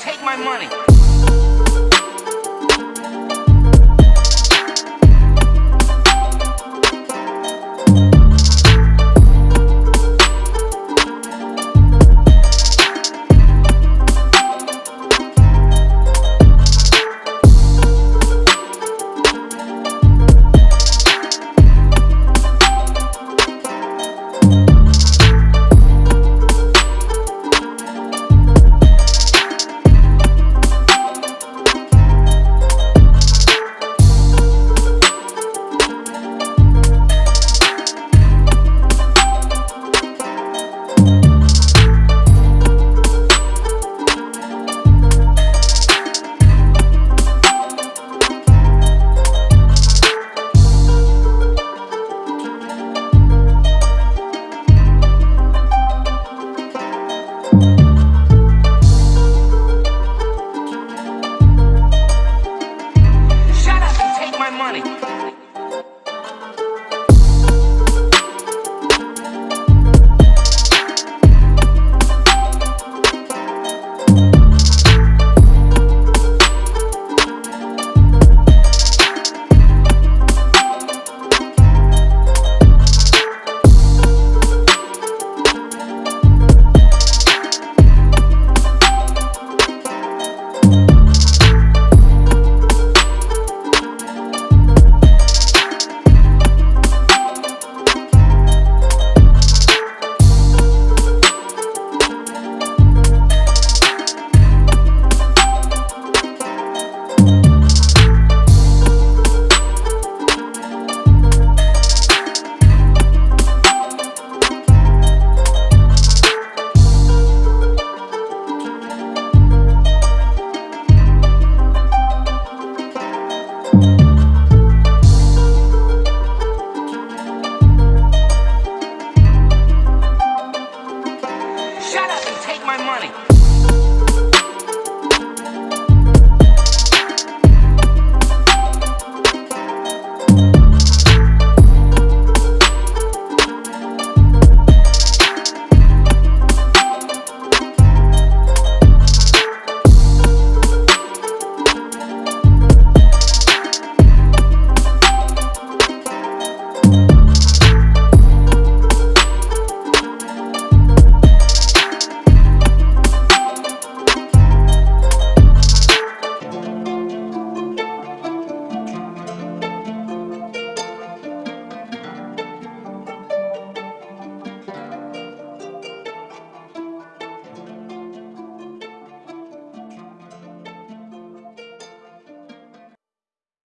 take my money.